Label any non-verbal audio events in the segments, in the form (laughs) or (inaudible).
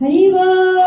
ハリーワー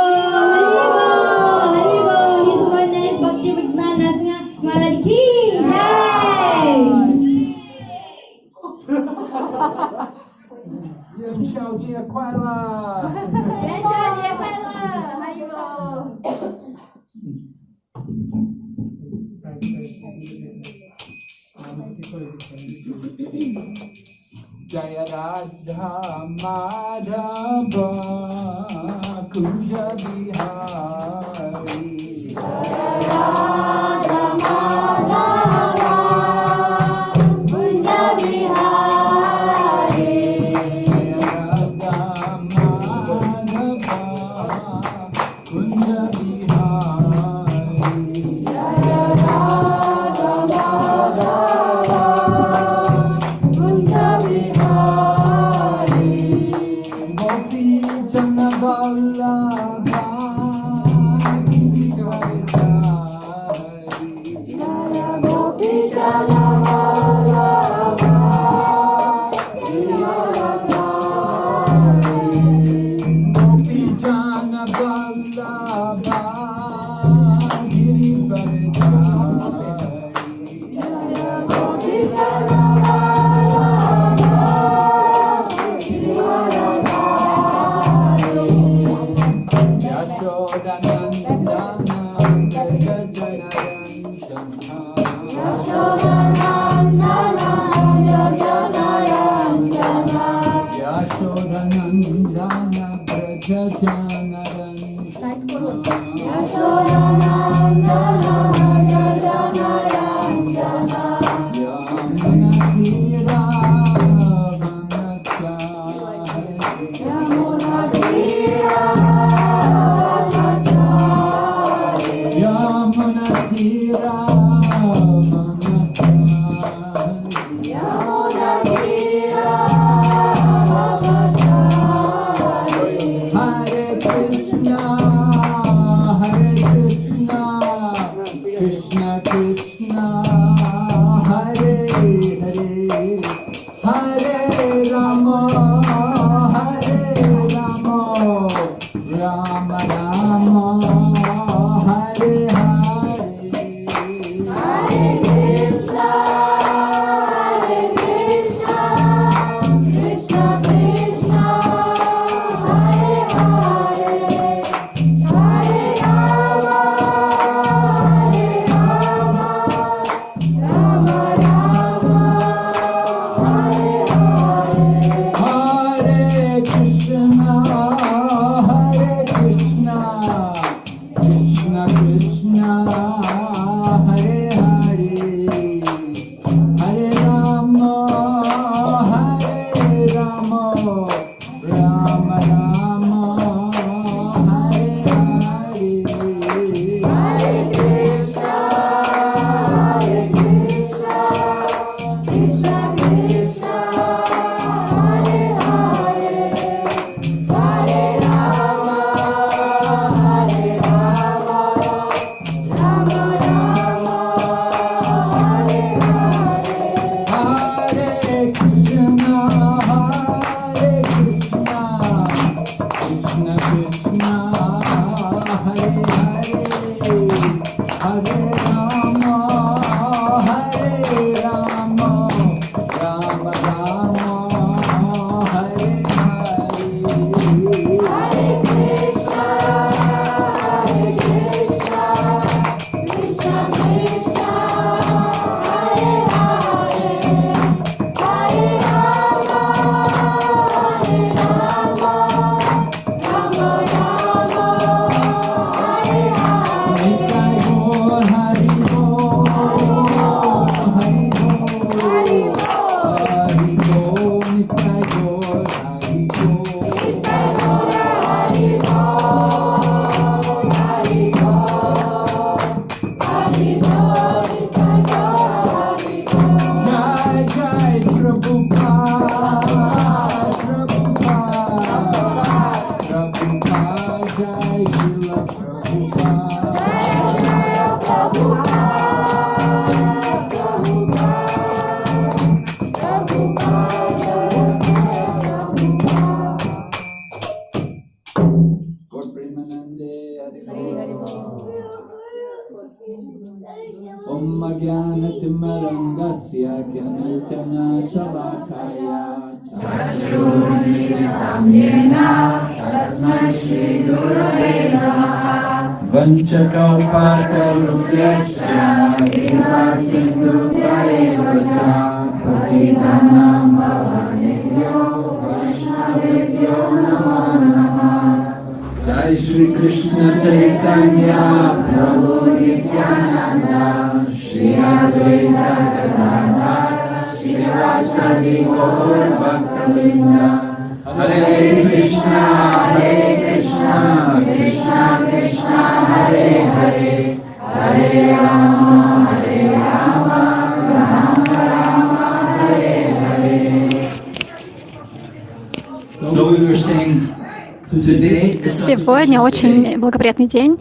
Сегодня очень благоприятный день.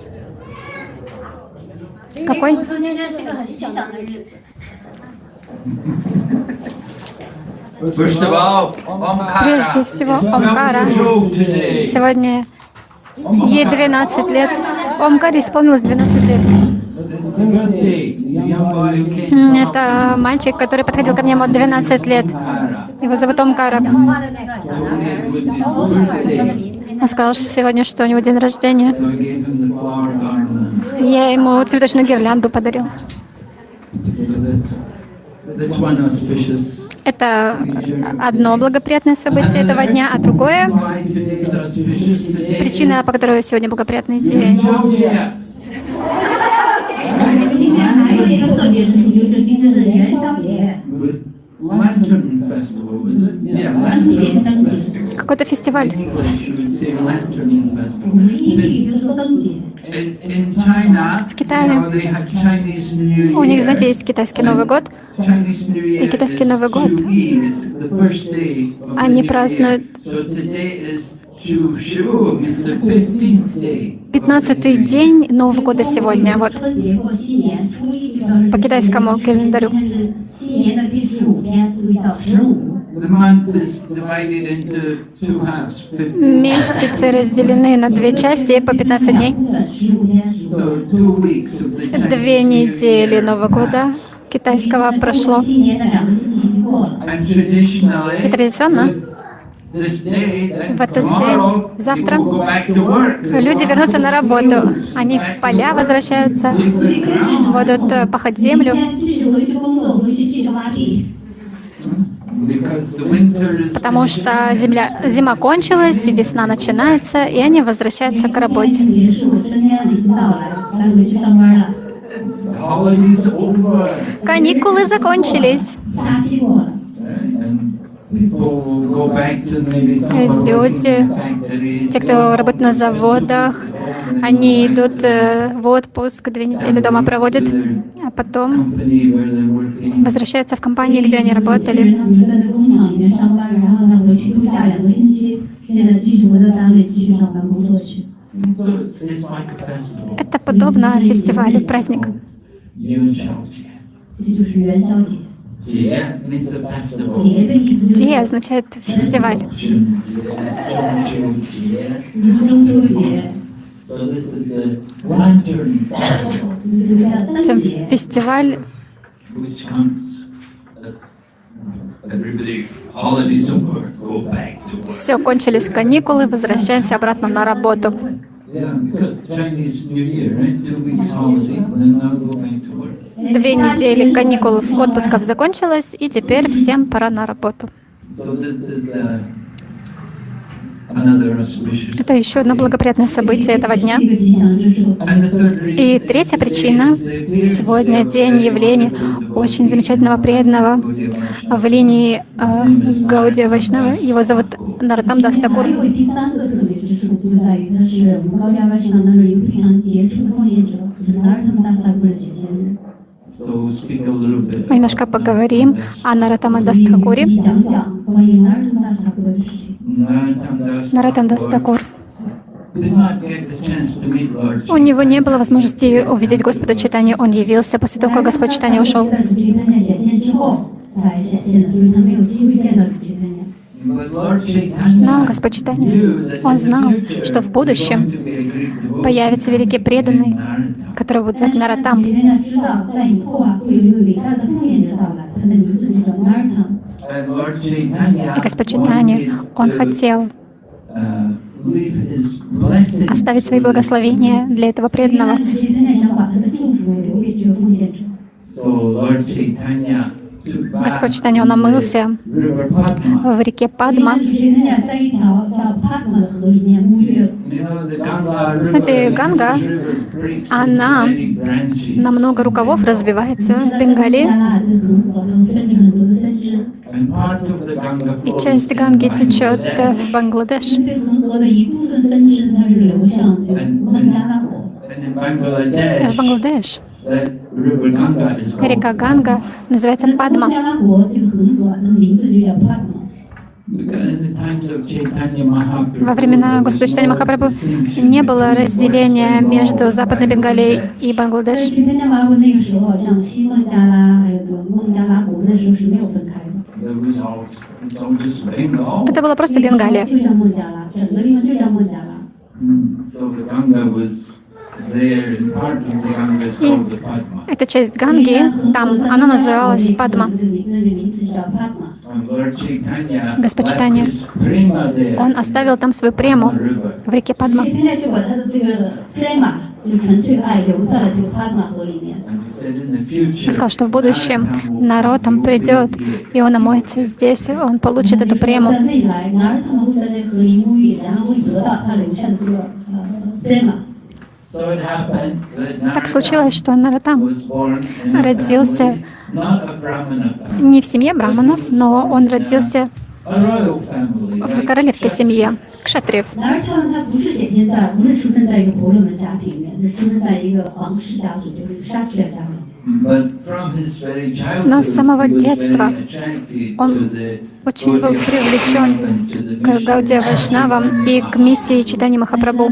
Какой? Прежде всего, Омкара. Сегодня ей 12 лет. Омкаре исполнилось 12 лет. Это мальчик, который подходил ко мне от 12 лет. Его зовут Омкара. Он сказал что сегодня, что у него день рождения. Я ему цветочную гирлянду подарил. Это одно благоприятное событие этого дня, а другое — причина, по которой сегодня благоприятный день. Какой-то фестиваль. В Китае. У них, знаете, есть китайский Новый год. И китайский Новый год. они празднуют. Пятнадцатый день Нового года сегодня, вот, по китайскому календарю. Месяцы разделены на две части по 15 дней. Две недели Нового года китайского прошло. И традиционно в этот день, завтра, люди вернутся на работу. Они в поля возвращаются, будут э, пахать землю. Потому что земля, зима кончилась, весна начинается, и они возвращаются к работе. Каникулы закончились. Люди, те, кто работает на заводах, они идут э, в отпуск, две недели дома проводят, а потом возвращаются в компании, где они работали. Это подобно фестивалю, праздник. 这就是元宵节。Ти означает фестиваль. Чем фестиваль все, кончились каникулы, возвращаемся обратно на работу. Yeah, Две недели каникул отпусков закончилось, и теперь всем пора на работу. Это еще одно благоприятное событие этого дня. И третья причина. Сегодня день явления очень замечательного преданного в линии э, Гаудия Вайшнава. Его зовут Наратам Дастакур. Мы немножко поговорим о Наратама Дастхакуре. Наратам Дастхакур. У него не было возможности увидеть Господа Читания, он явился после того, как Господь Читания ушел. Но Господь Читания, он знал, что в будущем Появится великий преданный, которого будут звать Наратам. И Господь Читани, Он хотел оставить свои благословения для этого преданного. Высокочитание он омылся в реке Падма. Знаете, Ганга, она на много рукавов разбивается в Бенгале. И часть Ганги течет в Бангладеш. В Бангладеш. Река Ганга называется Падма. Во времена Господа Читания Махапрабху не было разделения между Западной Бенгалией и Бангладеш. Это была просто Бенгалия. И эта часть Ганги, там, она называлась Падма. Господь Читания, он оставил там свою прему в реке Падма. Он сказал, что в будущем народ там придет, и он омоется здесь, он получит эту прему. Према. Так случилось, что Наротам родился не в семье браманов, но он родился в королевской семье кшатриев. Но с самого детства он очень был привлечен к Гауде Вайшнавам и к миссии читания Махапрабху.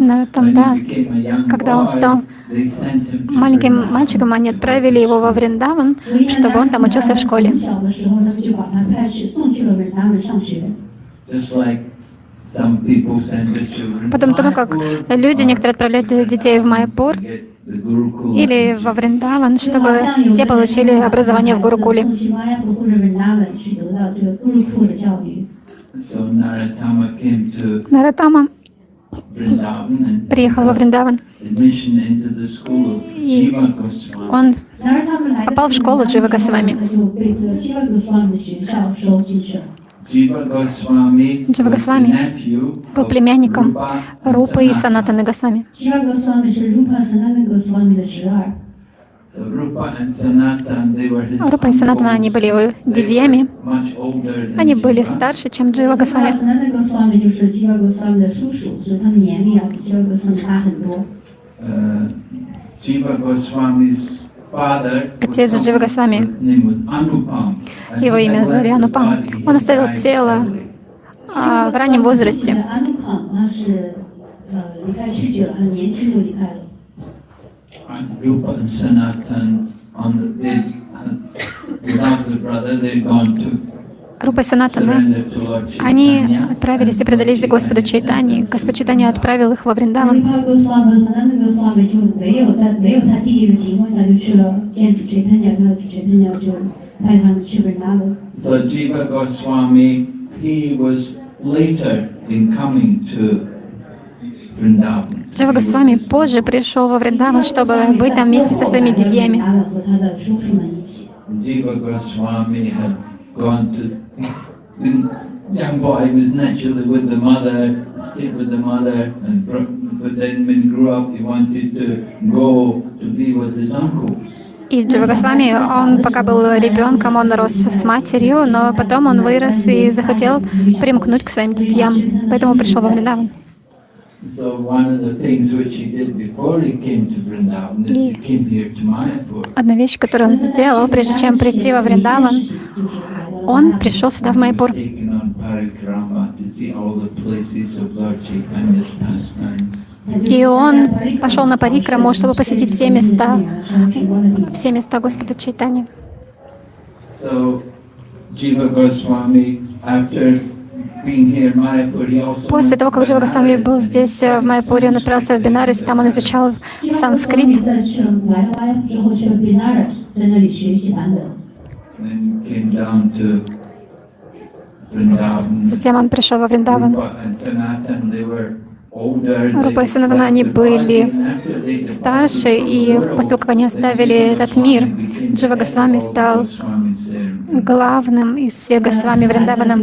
Наротам Дас, когда он стал маленьким мальчиком, они отправили его во Вриндаван, чтобы он там учился в школе. Just like Потом тому, как люди, некоторые отправляют детей в Майпур или во Вриндаван, чтобы те получили образование в Гурукуле. Наратама приехал во Вриндаван. И он попал в школу Джива Госвами. Джива Госвами был племянником Рупы и Санатаны Госвами. Рупа и Санатана, они были его дядьями. Они были старше, чем Джива Госвами. Джива Госвами Отец Джива Госвами, его имя звали Анупам, он оставил тело а, в раннем возрасте. Рупа Санатана, они отправились и предались Господу Чайтани. Господь Чайтани отправил их во Вриндаван. Jiva Джива Госвами позже пришел во Вриндаван, чтобы быть там вместе со своими дядьями. Джива Госвами young boy was naturally with the mother, stayed with the mother, and but then when he grew up, he wanted to go to be with his uncles. И Дживагасвами, он пока был ребенком, он рос с матерью, но потом он вырос и захотел примкнуть к своим детям, поэтому пришел во Вриндаван. И одна вещь, которую он сделал, прежде чем прийти во Вриндаван, он пришел сюда, в Майпур. И он пошел на Парикраму, чтобы посетить все места, все места Господа Чайтани. После того, как Джива Госвами был здесь, э, в Майпуре, он отправился в Бенарес, там он изучал санскрит. Затем он пришел во Вриндаван. Rupa and Sanatan, they were older, they Рупа и Санатана, они были старше, и после того, как они оставили этот мир, Джива the Госвами стал главным из всех Госвами Вриндавана.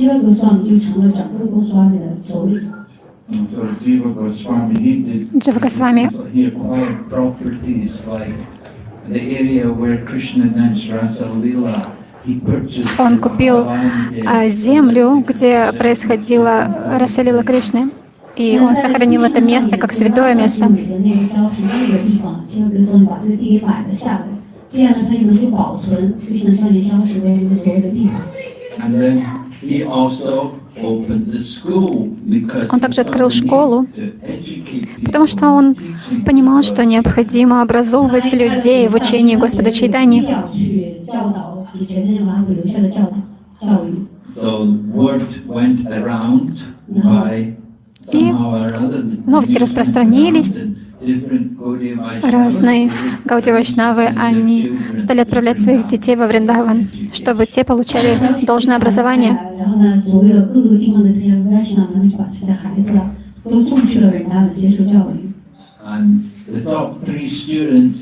文达 Джива Госвами он купил а, землю, где происходила Расалила Кришны, и он сохранил это место как святое место. And then he also он также открыл школу, потому что он понимал, что необходимо образовывать людей в учении Господа Чайтани. И новости распространились, Разные Гауди Вайшнавы, они стали отправлять своих детей во Вриндаван, чтобы те получали должное образование.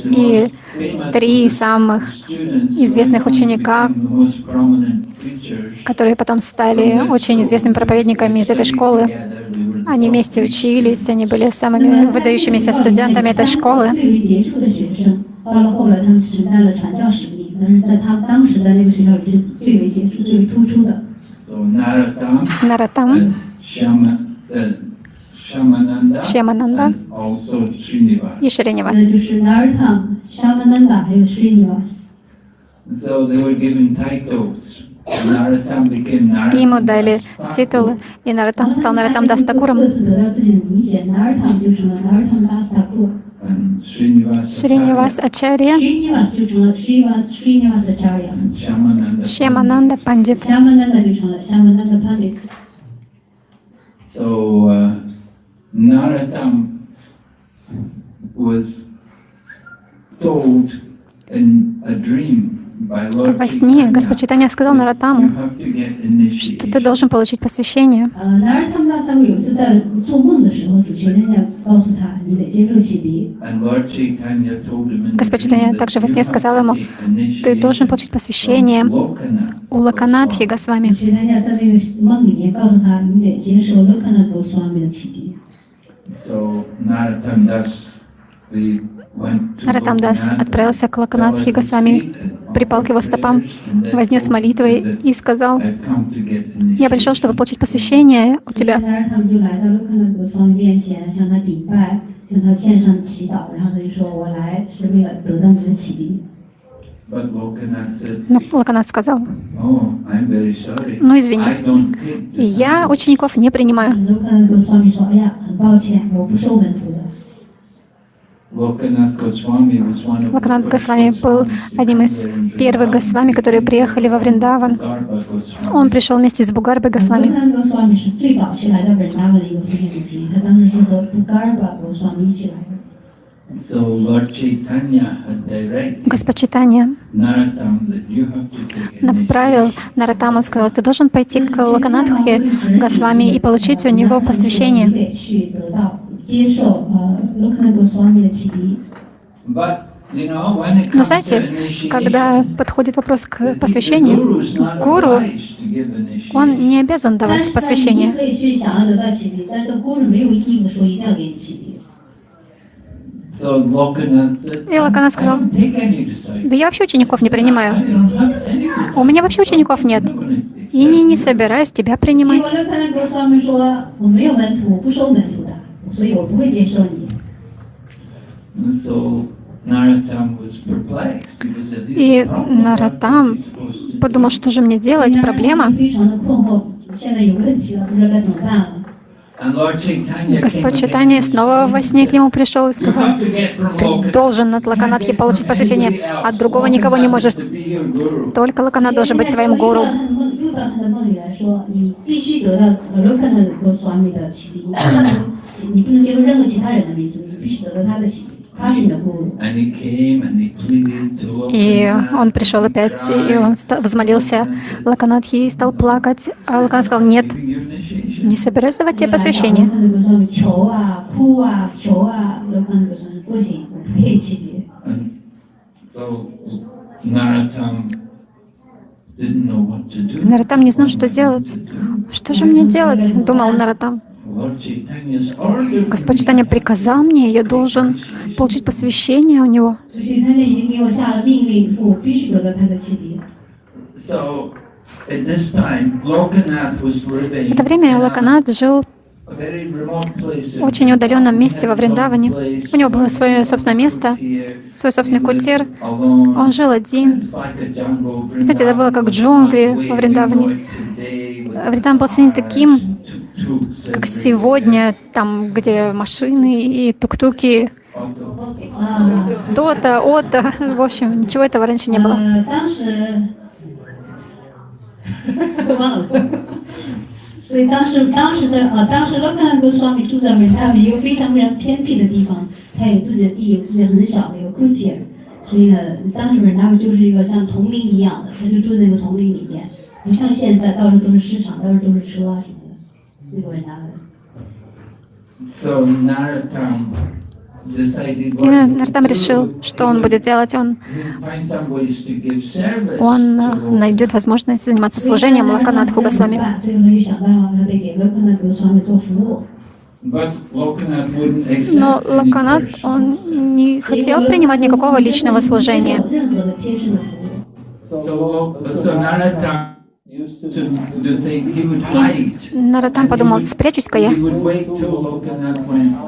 И три самых известных ученика, которые потом стали очень известными проповедниками из этой школы, они вместе учились, они были самыми выдающимися студентами этой школы. Наратам, Шьямананда. И Шринивас. So they were given titles. Ему дали титул, и Наратам стал Наратам Дастакуром. Шринивас Ачарья, Шьямананда Пандит. So, uh, was told in a dream во сне Господь Читания сказал Наратаму, что ты должен получить посвящение. Господь Читания также во сне сказал ему, ты должен получить посвящение у Лаканатхи Госвами. So, Naratan Das, the Ратамдас отправился к Лаканатхи гасами припал к его стопам, вознес молитвы и сказал, «Я пришел, чтобы получить посвящение у тебя». Но Лаканат сказал, «Ну, извини, я учеников не принимаю». Лакнат Госвами был одним из первых Госвами, которые приехали во Вриндаван. Он пришел вместе с Бугарбой Госвами. Господь Читания направил Наратаму, сказал, ты должен пойти к Лаканатхе Госвами и получить у него посвящение. 得去得到接受呃 Lokana Goswami 的启迪。 But you know, when it Но comes to знаете, когда initiation, подходит вопрос к the- the посвящению, guru is not гуру, obliged to give initiation. он не обязан давать 但是你посвящение. 可以去想要得到启迪，但是 Guru 没有义务说一定要给你启迪。 So Lokanath said, И Локанат I сказал, don't take any disciples. Да я вообще учеников не I принимаю. don't have any disciples. У меня вообще учеников нет. I'm not gonna И не, не accept. собираюсь тебя 结果 принимать. Lokana Goswami 说我没有门徒，我不收门徒的，所以我不会接受你。 And so Narottam was perplexed. He was at И least Наратам подумал, что же мне делать, проблема. 非常的困惑，现在有问题了，不知道该怎么办了。 And Lord Chaitanya Господь came Читания again. снова во сне к нему пришел и You сказал, have to get from ты Lokanath. должен от Лаканатхи получить посвящение, от другого никого не можешь. To be your guru. Только Лаканат должен быть твоим гуру. 又到他的梦里来说，你必须得到 Lokana Goswami 的启迪，你不能你不能接受任何其他人的名字，你必须得到他的启迪，他是你的 guru。 And he came and he pleaded to И Lokanath. он пришел опять, и он ста- взмолился Лаканатхи и стал плакать. А Лаканат сказал, нет, Give you initiation. не собираюсь давать тебе посвящение. Наратам не знал, что делать. Что же мне делать, думал Наратам. Господь Читания приказал мне, я должен получить посвящение у него. Это время Локанат жил очень удаленном месте во. Вриндаване. У него было свое собственное место, свой собственный кутир. Он жил один. Кстати, это было как джунгли во Вриндаване. Вриндаван был сегодня таким, как сегодня, там, где машины и тук-туки, 啊，то-то, ото. В общем, ничего этого раньше не было. 所以当时当时的呃，当时 Lokana Goswami 住在文他们一个非常非常偏僻的地方，他有自己的地，有自己很小的一个 k u t i r 所以呢，当时他们就是一个像丛林一样的，他就住在那个丛林里面，不像现在到处都是市场，到处都是车啊什么的，那个文他们。So Narottam. И Артам решил, что он будет делать. Он, он найдет возможность заниматься служением Лаканат Хугасвами. Но Лаканат, он не хотел принимать никакого личного служения. И Наратам подумал, спрячусь-ка я.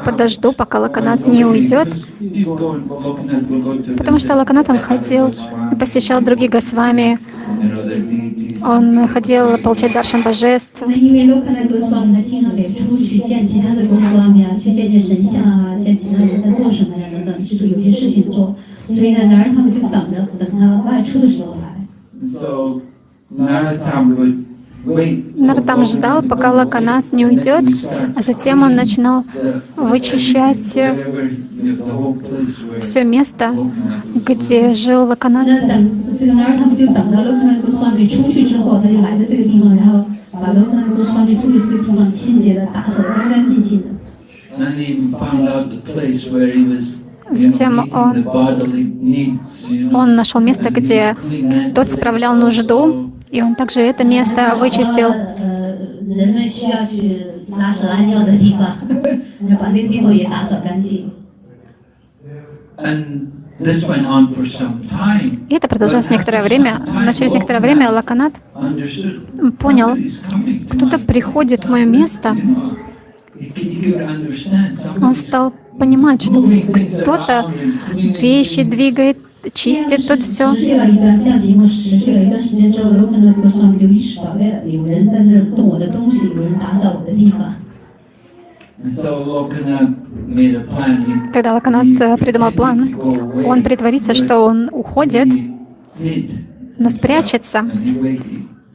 Подожду, пока Лаканат не уйдет. Потому что Лаканат, он ходил и посещал других Госвами. Он хотел получать даршан божеств. So Нартам ждал, пока Лаканат не уйдет, а затем он начинал вычищать э, все место, где жил Лаканат. Затем он, он нашел место, где тот справлял нужду, и он также это место вычистил. И это продолжалось некоторое время, но через некоторое время Лаканат понял, кто-то приходит в мое место, он стал понимать, что кто-то вещи двигает чистит тут все. Тогда Лаканат э, придумал план. Он притворится, что он уходит, но спрячется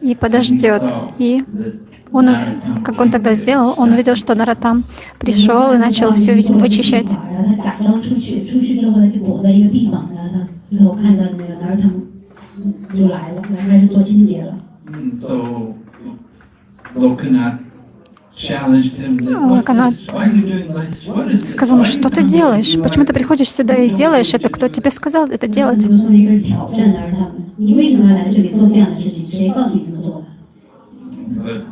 и подождет. И он, как он тогда сделал, он увидел, что Наратам пришел и начал все вычищать. 然后他假装出去，出去之后呢就躲在一个地方，然后他最后看到那个男儿他们就来了，来开始做清洁了。 Mm, So Lokanath challenged him. That, Локанат "What's this? Why are you doing this? What is this? Сказал, ну Why что you ты come делаешь? here? You Почему are-" ты приходишь сюда и делаешь это? Кто тебе сказал это 他 делать? 就说一个是挑战男儿他们，你为什么要来这里做这样的事情？谁告诉你这么做的？ But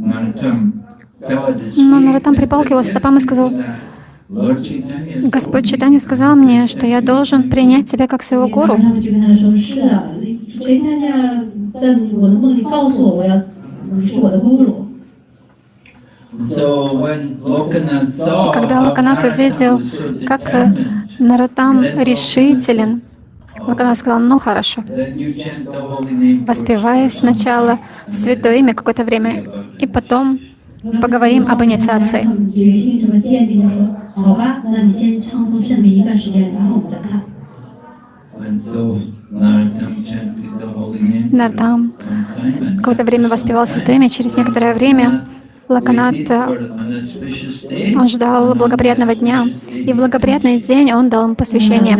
Narottam fell at his Но feet Наротам and припал к его said, стопам и сказал, Господь Читани сказал мне, что я должен принять тебя как своего гуру. И когда Лаканат увидел, как э, Наратам решителен, Лаканат сказал, ну хорошо, воспевая сначала святое имя какое-то время, и потом поговорим об инициации. Нартам какое-то время воспевал святое имя, через некоторое время Лаканат, э, он ждал благоприятного дня, и в благоприятный день он дал им посвящение.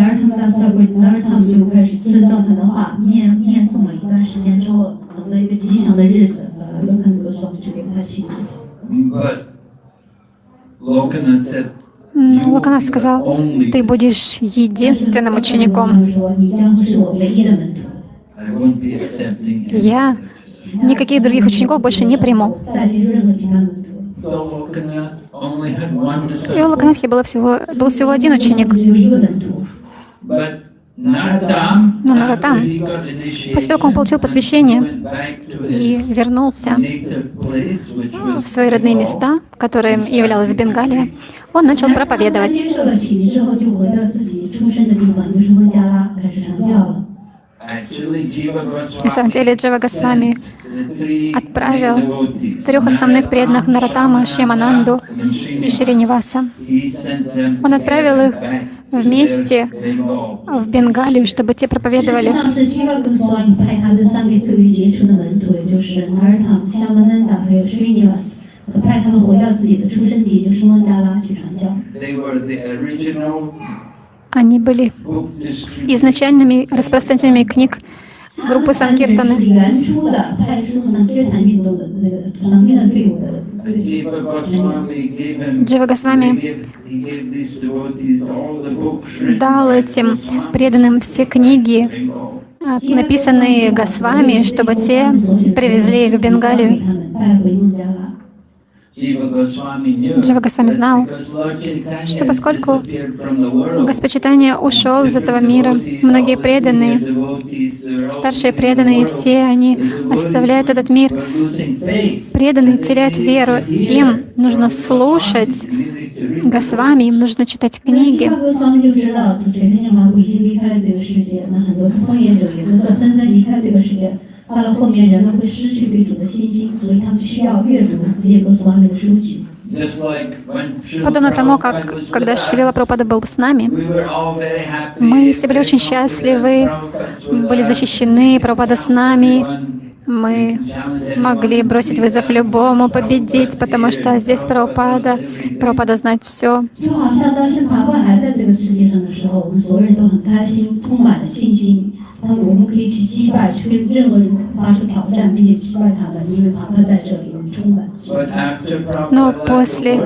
Лакана сказал, ты будешь единственным учеником. Я никаких других учеников больше не приму. И у Лаканатхи было всего, был всего один ученик. Но ну, Наратам, после того, как он получил посвящение и вернулся а, в свои родные места, которые являлась Бенгалия, он начал проповедовать. На самом деле Джива Госвами отправил трех основных преданных Наратама, Шемананду и Шириниваса. Он отправил их вместе в Бенгалию, чтобы те проповедовали. Они были изначальными распространителями книг группы Санкиртаны. Джива Госвами дал этим преданным все книги, а, написанные Госвами, чтобы те привезли их в Бенгалию. Джива Госвами знал, что поскольку Господь Читания ушел из этого мира, многие преданные, старшие преданные, все они оставляют этот мир. Преданные теряют веру. Им нужно слушать Госвами, им нужно читать книги. 瓦格斯瓦米就知道，主垂天马古已经离开了这个世界，那很多奉业者也都在纷纷离开这个世界。到了后面，人们会失去对主的信心，所以他们需要阅读这些格斯瓦米的书籍。 Подобно тому, как когда Шрила Прабхупада был с нами, мы все были очень счастливы, были защищены, Прабхупада с нами, мы могли бросить вызов любому, победить, потому что здесь Прабхупада, Прабхупада знает все. 就好像当圣法会还在这个世界上的时候，我们所有人都很开心，充满了信心。那么我们可以去击败，去跟任何人发出挑战，并且击败他们，因为法会在这里，我们充满信心。 Но после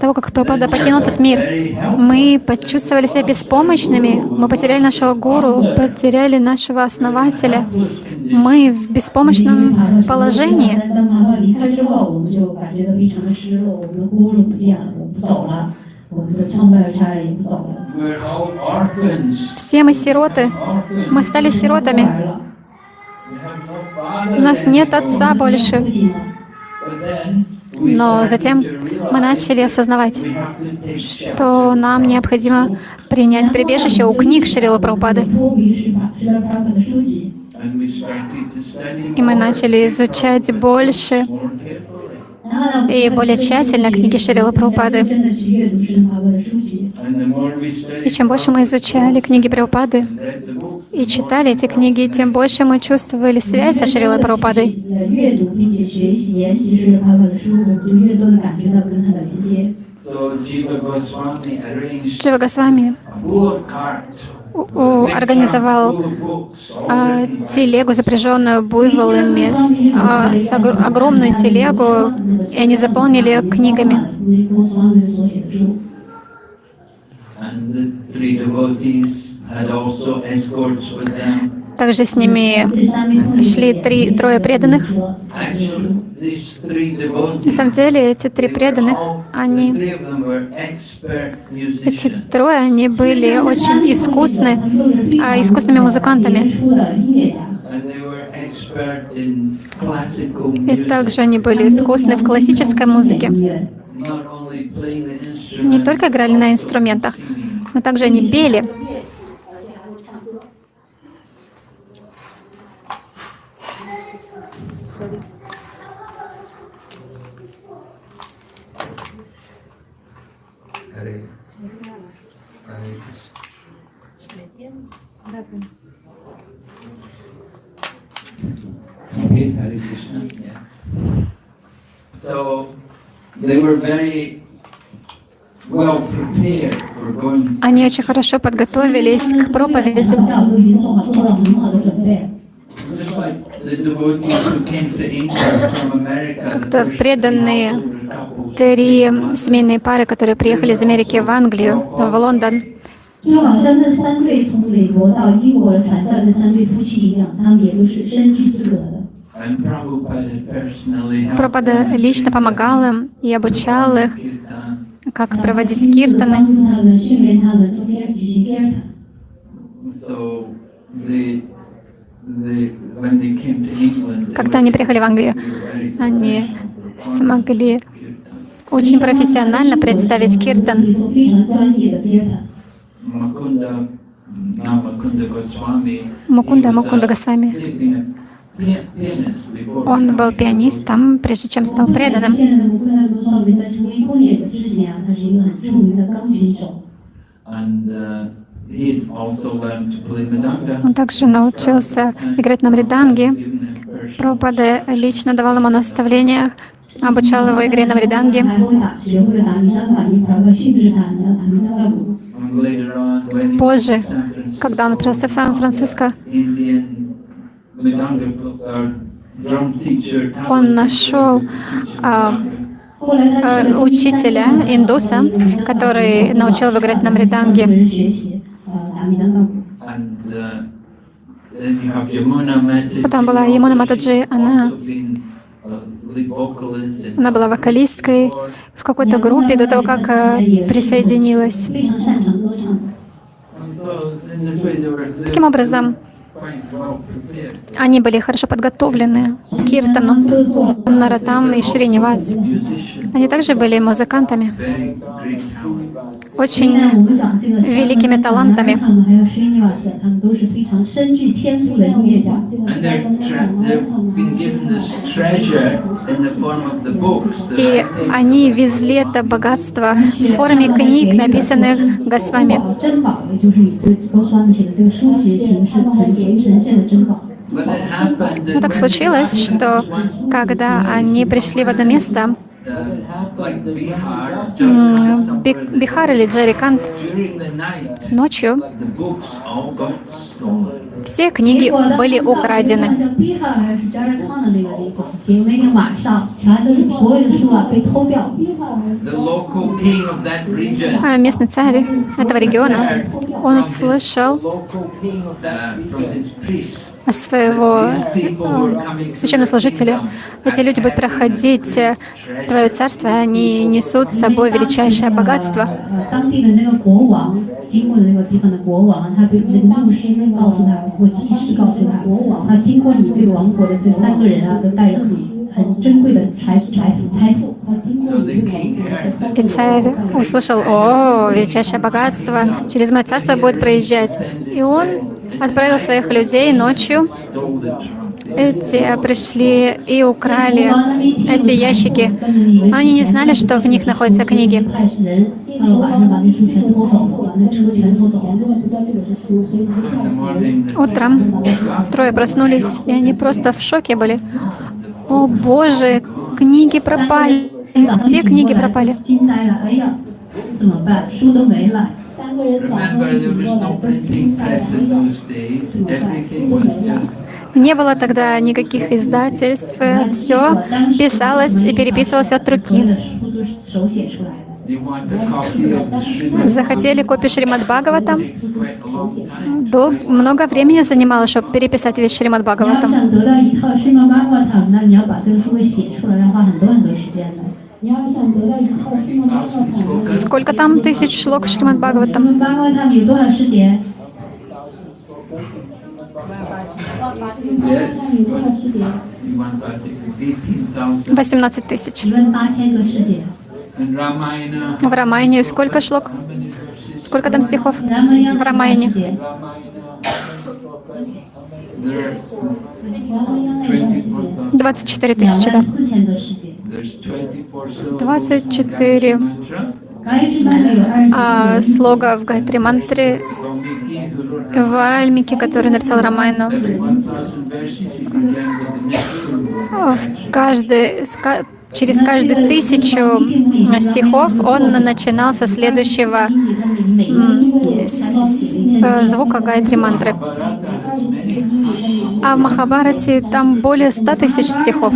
того, как Прабхупада покинул этот мир, мы почувствовали себя беспомощными, мы потеряли нашего гуру, потеряли нашего основателя. Мы в беспомощном положении. Все мы сироты. Мы стали сиротами. У нас нет отца больше. Но затем мы начали осознавать, что нам необходимо принять прибежище у книг Шрила Прабхупады. И мы начали изучать больше и более тщательно книги Шрила Прабхупады. И чем больше мы изучали книги Прабхупады и читали эти книги, тем больше мы чувствовали связь со Шрилой Прабхупадой. Джива Госвами организовал а, телегу, запряженную буйволами, а, с огр огромную телегу, и они заполнили книгами. Также с ними шли три, трое преданных. На самом деле эти три преданных, они, эти трое, они были очень искусны, а, искусными музыкантами. И также они были искусны в классической музыке. Не только играли на инструментах, но также они пели. Hare, Hare Krishna. Yeah. So they were very well prepared for going. Они очень хорошо подготовились к проповеди. Как-то преданные три семейные пары, которые приехали из Америки в Англию, в Лондон. Прабхупада лично помогал им и обучал их, как проводить киртаны. Когда они приехали в Англию, они смогли очень профессионально представить киртан. Макунда, Макунда Госвами он был пианистом, прежде чем стал преданным. Он также научился играть на мриданге. Пропада лично давал ему наставления, обучал его игре на мриданге. Позже, когда он отправился в Сан-Франциско, он нашел а, а, учителя индуса, который научил его играть на мриданге. Потом была Ямуна Матаджи, она, она была вокалисткой в какой-то группе до того, как э, присоединилась. Таким образом, они были хорошо подготовлены Киртану, Наратам и Шринивас. Они также были музыкантами очень великими талантами. И они везли это богатство в форме книг, написанных Госвами. Ну, так случилось, что когда они пришли в одно место, Бихар hmm, или Джарикант? ночью. все книги были украдены. А местный царь этого региона, он услышал своего э, священнослужителя. Эти люди будут проходить э, Твое Царство, они несут с собой величайшее богатство. Mm -hmm. И царь услышал, о, величайшее богатство, через мое царство будет проезжать. И он отправил своих людей ночью. Эти пришли и украли эти ящики. Они не знали, что в них находятся книги. Утром трое проснулись, и они просто в шоке были. О боже, книги пропали. Где книги пропали? Не было тогда никаких издательств, все писалось и переписывалось от руки. Захотели копию Шримад Бхагавата. Долг Много времени занимало, чтобы переписать весь Шримад Бхагаватам. Сколько там тысяч шлок Шримад Бхагаватам? Восемнадцать тысяч. В Рамайне сколько шлок? Сколько там стихов в Рамайне? 24 тысячи, да. 24 а, слога в Гайтри Мантре в Альмике, который написал Рамайну. В каждой, через каждые тысячу э, стихов он начинал со следующего э, э, звука Гайтри Мантры. А в Махабарате там более ста тысяч стихов.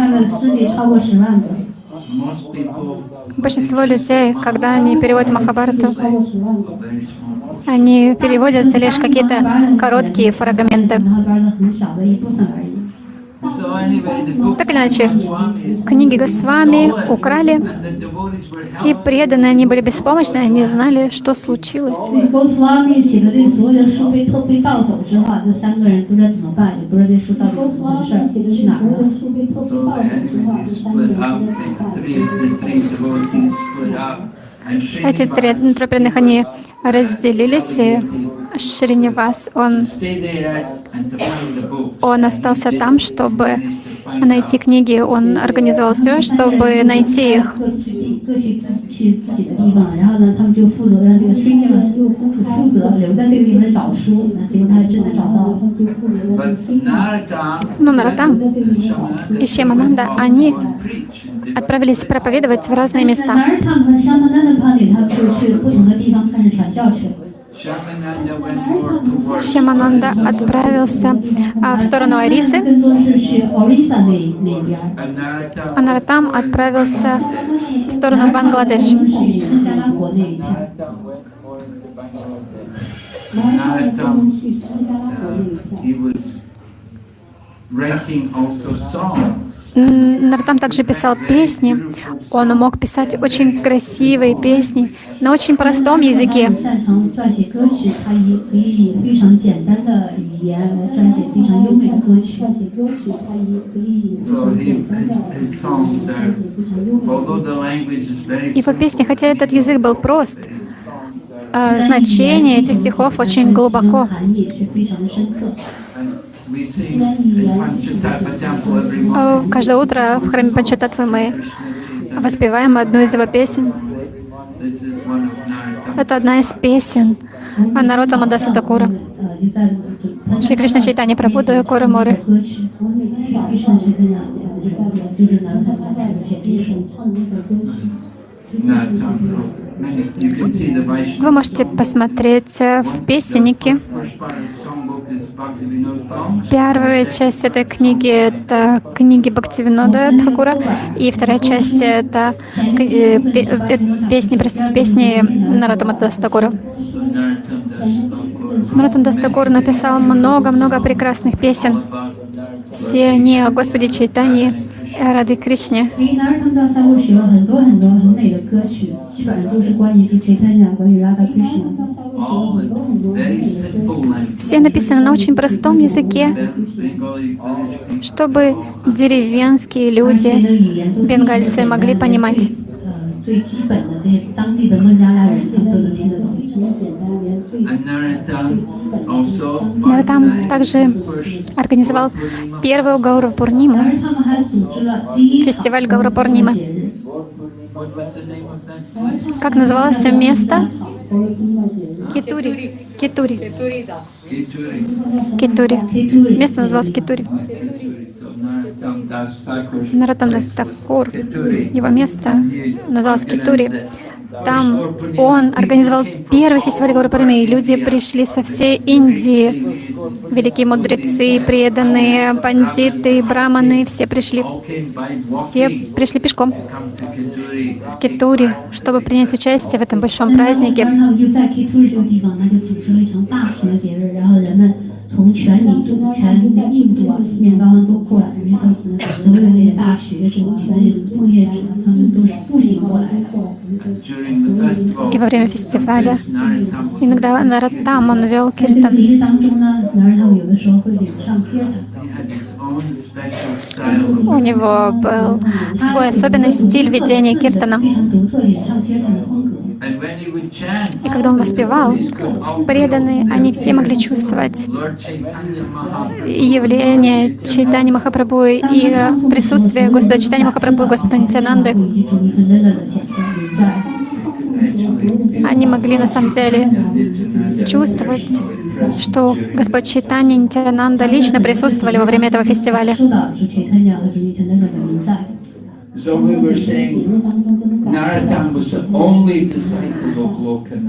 Большинство людей, когда они переводят Махабарату, они переводят лишь какие-то короткие фрагменты. Так иначе, книги Госвами украли, и преданные они были беспомощны, они знали, что случилось. Эти три преданных, они разделились, и Шринивас, он, он остался там, чтобы найти книги. Он организовал все, чтобы найти их. Ну, Но Нарата и Шемананда, они отправились проповедовать в разные места. Шьямананда отправился а, в сторону Арисы. Анаратам отправился в сторону Бангладеш. Наратам, э, he. Нартам также писал песни. Он мог писать очень красивые песни на очень простом языке. Его песни, хотя этот язык был прост, э, значение этих стихов очень глубоко. А, каждое утро в храме Панчататвы мы воспеваем одну из его песен. Это одна из песен Анарота Мадаса Такура. Шри Кришна Чайтани Прабхуду и Куру Моры. Вы можете посмотреть э, в песеннике Первая часть этой книги — это книги Бхактивинода Тхакура, и вторая часть — это э, э, песни, простите, песни Нароттама Даса Тхакура. Нароттам Дас Тхакур написал много-много прекрасных песен. Все они о Господе Чайтанье, Радхе Кришне. Все написано на очень простом языке, чтобы деревенские люди, бенгальцы, могли понимать. 最基本的这些当地的孟加拉人他们都能听得懂。Наратам ну а также организовал первый Гаура Пурнима, фестиваль Гаура Бурнима. Как называлось все место? Китури. Китури. Китури. Место называлось Китури. Наротам Дастакур. Его место называлось Китури. Там он организовал первый фестиваль Пурнимы, и люди пришли со всей Индии. Великие мудрецы, преданные, пандиты, браманы, все пришли. Все пришли пешком в Китури, чтобы принять участие в этом большом празднике. 然后他们就在 K t u r 这个地方，那就组织了一场大型的节日，然后人们从全印度、全印度啊四面八方都过来，然后所有的那些大学生啊、那些奉献者，他们都是步行过来的。 During the festival, И во время фестиваля Narottam иногда Нараттам он вел 在这个 киртан. У него был свой особенный стиль ведения киртана. И когда он воспевал, преданные, они все могли чувствовать явление читания Махапрабху и присутствие Господа читания Махапрабху и Господа Нитянанды. Они могли на самом деле чувствовать что Господь Читани и Нитянанда лично присутствовали во время этого фестиваля.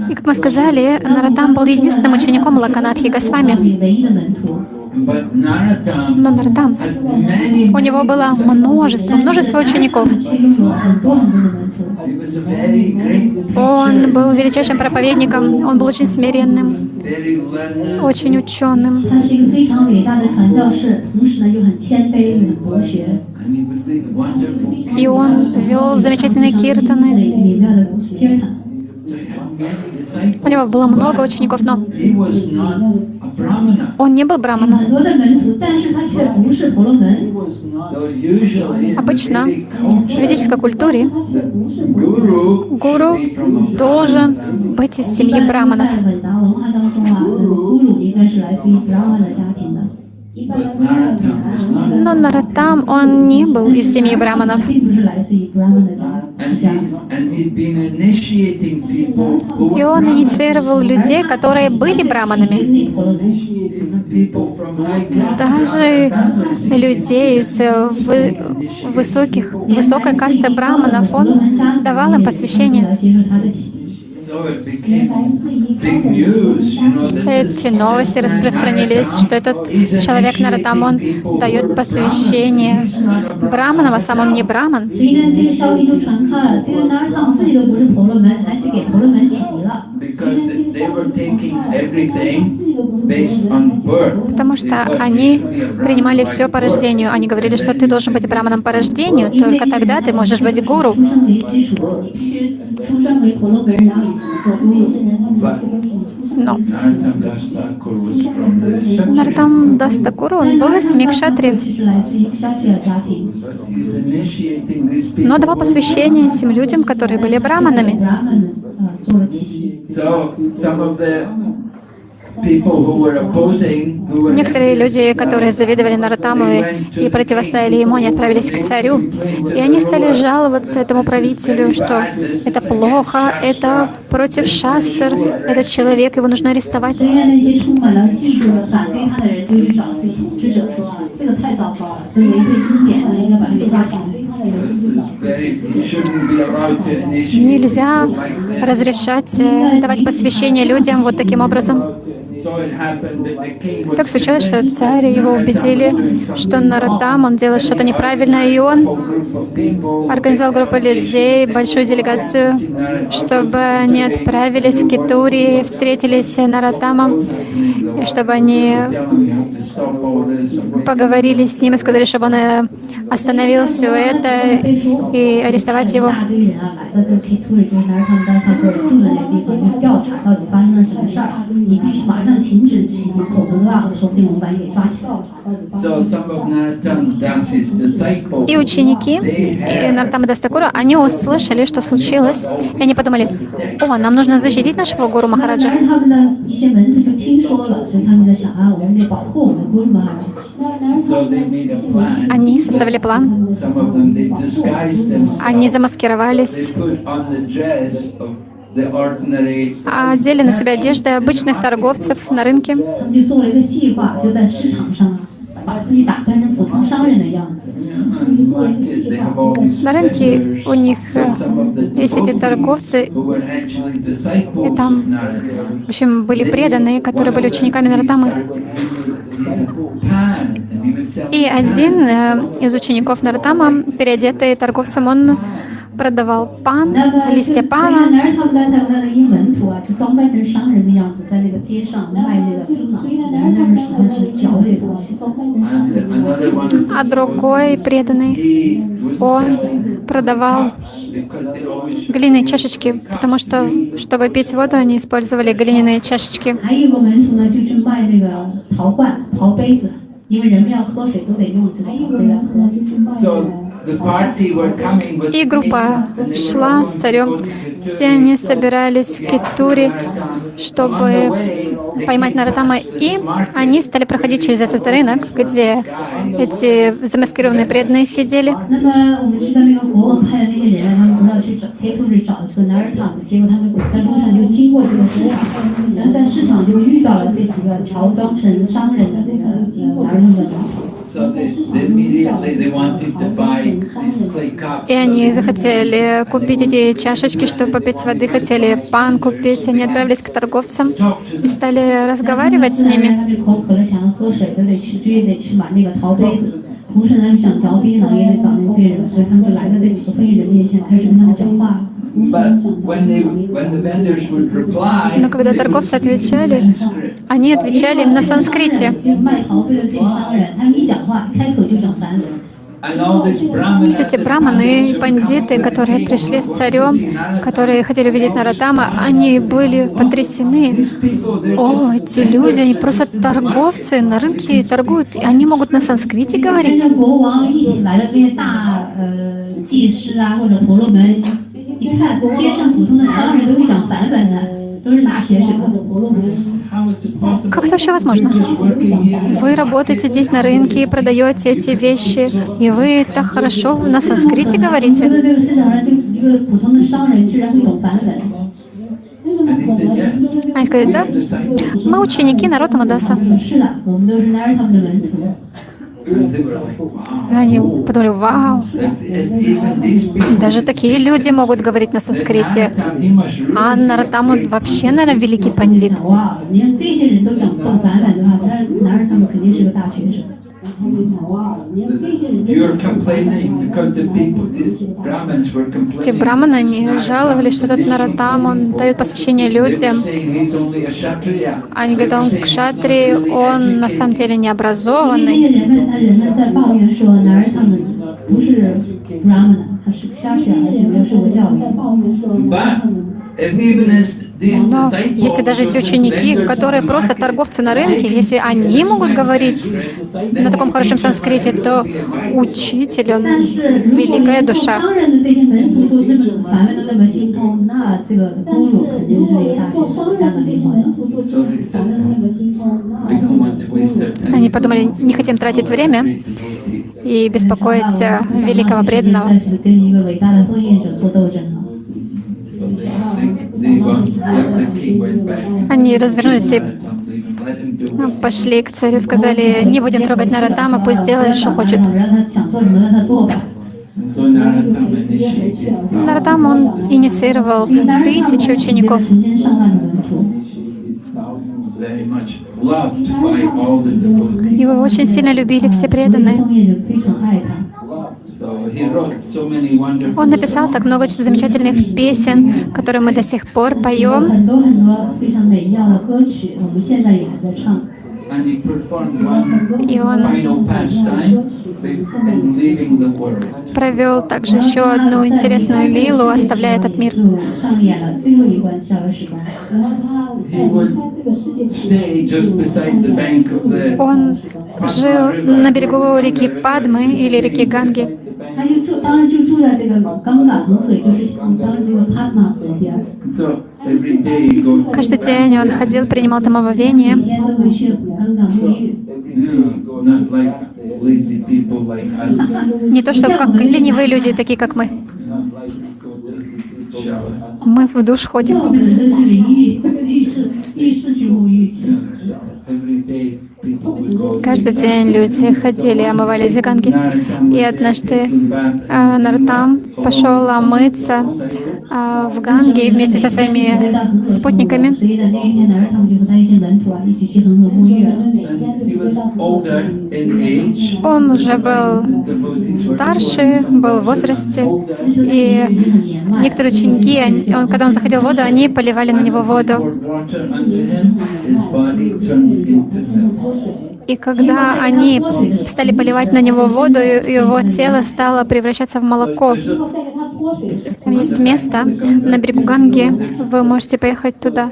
И как мы сказали, Наратам был единственным учеником Лаканатхи Госвами. Но Нардам, у него было множество, множество учеников. Он был величайшим проповедником, он был очень смиренным, очень ученым. И он вел замечательные киртаны. У него было много учеников, но он не был браманом. Обычно в ведической культуре гуру должен быть из семьи браманов. Но Наратам, он не был из семьи браманов. И он инициировал людей, которые были браманами. Даже людей из э, высоких, высокой касты браманов он давал им посвящение. Эти новости распространились, что этот человек Наратам, он дает посвящение браманам, а сам он не браман. Потому что они принимали все по рождению. Они говорили, что ты должен быть браманом по рождению, только тогда ты можешь быть гуру. Ну. No. Нартам Дастакуру, он был из семьи. Но давал посвящение этим людям, которые были браманами. Некоторые люди, которые завидовали Наратаму и, противостояли ему, они отправились к царю. И они стали жаловаться этому правителю, что это плохо, это против шастр, этот человек, его нужно арестовать. Нельзя разрешать э, давать посвящение людям вот таким образом. Так случилось, что царь его убедили, что Нарадам, он делает что-то неправильное, и он организовал группу людей, большую делегацию, чтобы они отправились в Китури, встретились с Нарадамом, и чтобы они поговорили с ним и сказали, чтобы он э, остановил все это и арестовать его. И ученики и Нартама они услышали, что случилось, и они подумали, о, нам нужно защитить нашего гуру Махараджа. Они составляли придумали план. Они замаскировались, а одели на себя одежды обычных торговцев на рынке. На рынке у них э, есть эти торговцы, и там, в общем, были преданные, которые были учениками Наратамы. И один э, из учеников Нартама, переодетый торговцем, он продавал пан, листья пана. А другой преданный, он продавал глиняные чашечки, потому что, чтобы пить воду, они использовали глиняные чашечки. 因为人们要喝水都得用这个，对。И группа шла с царем. Все они собирались в Китуре, чтобы поймать Наратама. И они стали проходить через этот рынок, где эти замаскированные преданные сидели. И они захотели купить эти чашечки, чтобы попить воды, хотели пан купить. Они отправились к торговцам и стали разговаривать с ними. 同时呢又想凿逼老爷爷早年病人，所以他们就来到这几个非裔人面前开始跟他们讲话。Но когда торговцы отвечали, они отвечали им на санскрите. Ну, Все эти браманы и пандиты, которые пришли с царем, которые хотели увидеть Нарадама, они были потрясены. О, эти люди, они просто торговцы, на рынке торгуют, они могут на санскрите говорить. Как это вообще возможно? Вы работаете здесь на рынке и продаете эти вещи, и вы так хорошо на санскрите говорите. Они сказали, да? Мы ученики народа Мадаса. Они подумали, вау, даже такие люди могут говорить на санскрите. А Наратаму вообще, наверное, великий пандит. Те браманы, они жаловались, что этот Наратам, он дает посвящение людям. Они говорят, он кшатри, он на самом деле не образованный. But if even as но если даже эти ученики, которые просто торговцы на рынке, если они могут говорить на таком хорошем санскрите, то учитель, он великая душа. Они подумали, не хотим тратить время и беспокоить великого преданного. Они развернулись и ну, пошли к царю, сказали, не будем трогать Наратама, пусть делает, что хочет. Наратам, он инициировал тысячи учеников. Его очень сильно любили все преданные. Он написал так много замечательных песен, которые мы до сих пор поем. И он провел также еще одну интересную лилу, оставляя этот мир. Он жил на берегу реки Падмы или реки Ганги. 他就住，当时就住在这个冈嘎河河，也就是当时这个帕玛河边儿， So every day he go Каждый день он ходил, принимал там 每 омовение. 天都会去冈嘎沐浴。 you know, not like lazy people like us. Не то, что как ленивые люди, такие как мы. Not like go to the shower. Мы в душ ходим. Каждый день люди ходили, омывали зиганги. И однажды а, Нартам пошел омыться а, в Ганге вместе со своими спутниками. Он уже был старше, был в возрасте, и некоторые ученики, он, когда он заходил в воду, они поливали на него воду. И когда они стали поливать на него воду, его тело стало превращаться в молоко. Есть место на берегу Ганги, вы можете поехать туда.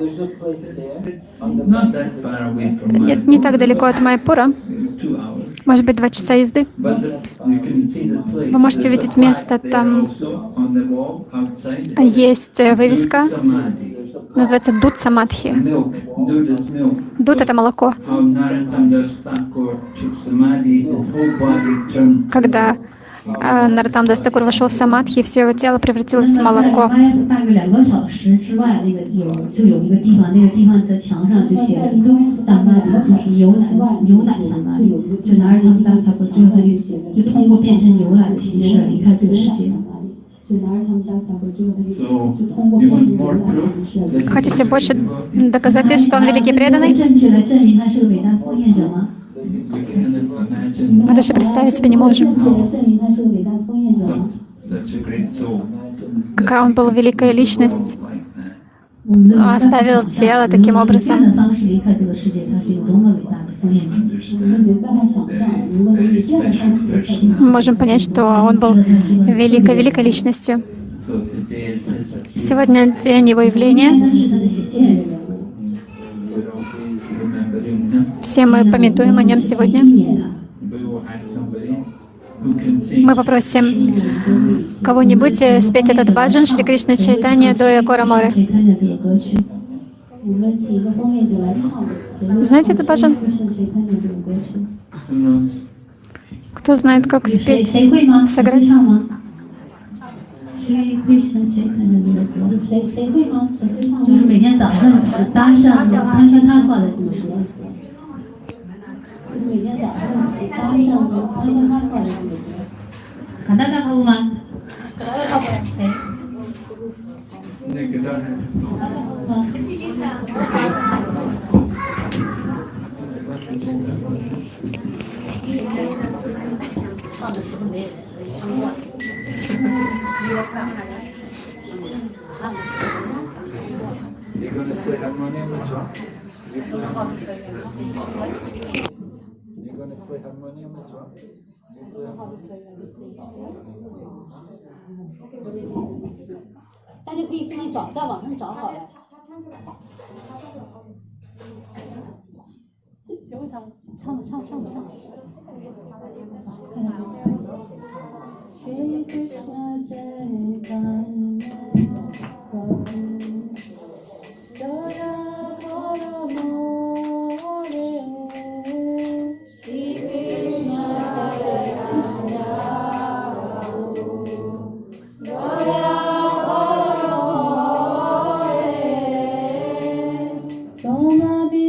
Нет, не так далеко от Майпура, может быть, два часа езды. Вы можете увидеть место, там есть э, вывеска называется дуд самадхи. Дуд — это молоко. Когда а, Наратам Дастакур вошел в самадхи, все его тело превратилось в молоко. Хотите больше доказательств, что он великий преданный? Мы даже представить себе не можем, какая он был великая личность. Оставил тело таким образом. Мы можем понять, что он был великой-великой личностью. Сегодня день его явления. Все мы пометуем о нем сегодня. Мы попросим кого-нибудь спеть этот баджан Шри Кришна Чайтанья до Якора Моры. Знаете это баджан? Кто знает, как спеть, сыграть? Когда-то 唱吗？谁会唱？谁看见这个歌？谁谁会吗？谁会唱吗？就是每天早上搭上他穿他画的这个歌。每天早上搭上和康康他跳的这个歌。卡达达会吗？谁？ Nick, I don't have- 你刚才 大家可以自己找，在网上找好了。谁问他？唱唱唱什么？Bana bir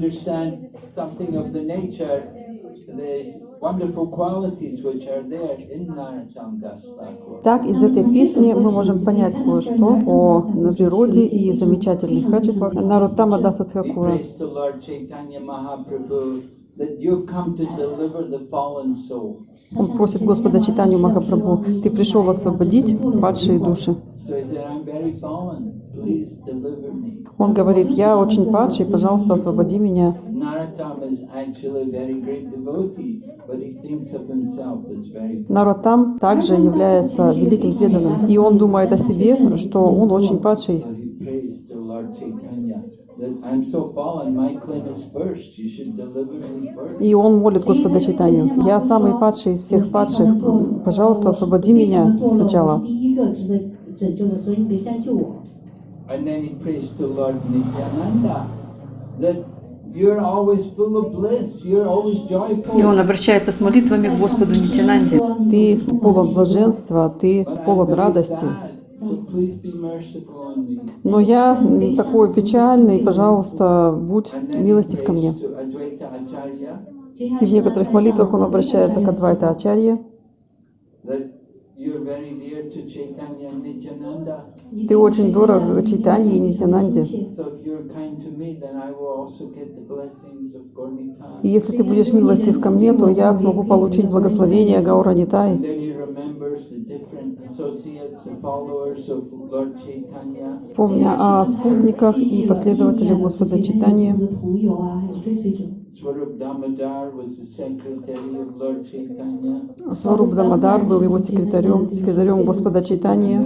understand something of the nature, the wonderful qualities which are there in. Так, из этой песни мы можем понять кое-что о природе и замечательных качествах Нароттама Даса Тхакура. Он просит Господа Читанию Махапрабху, ты пришел освободить падшие души. So he said, I'm very fallen, please deliver me. Он говорит, я очень падший, пожалуйста, освободи меня. Нароттам также является великим преданным, и он думает о себе, что он очень падший. И он молит Господа Читанию, я самый падший из всех падших, пожалуйста, освободи меня сначала. And then he preached to Lord Nityananda that you're always full of bliss, you're always joyful. И он обращается с молитвами к Господу Нитянанде. Ты полон блаженства, ты полон радости. Но я такой печальный, пожалуйста, будь милостив ко мне. И в некоторых молитвах он обращается к Адвайта Ачарье. Ты очень дорог Чайтанье и Нитянанде. И если ты будешь милостив ко мне, то я смогу получить благословение Гаура Помня о спутниках и последователях Господа Читания, Сваруб Дамадар был его секретарем, секретарем Господа Читания.